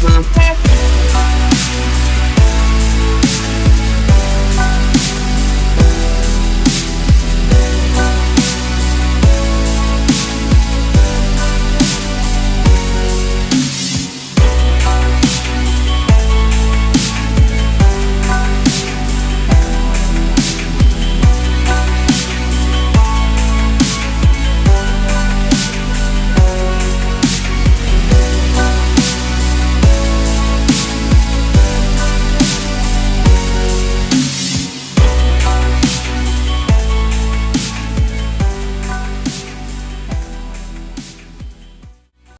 Bye.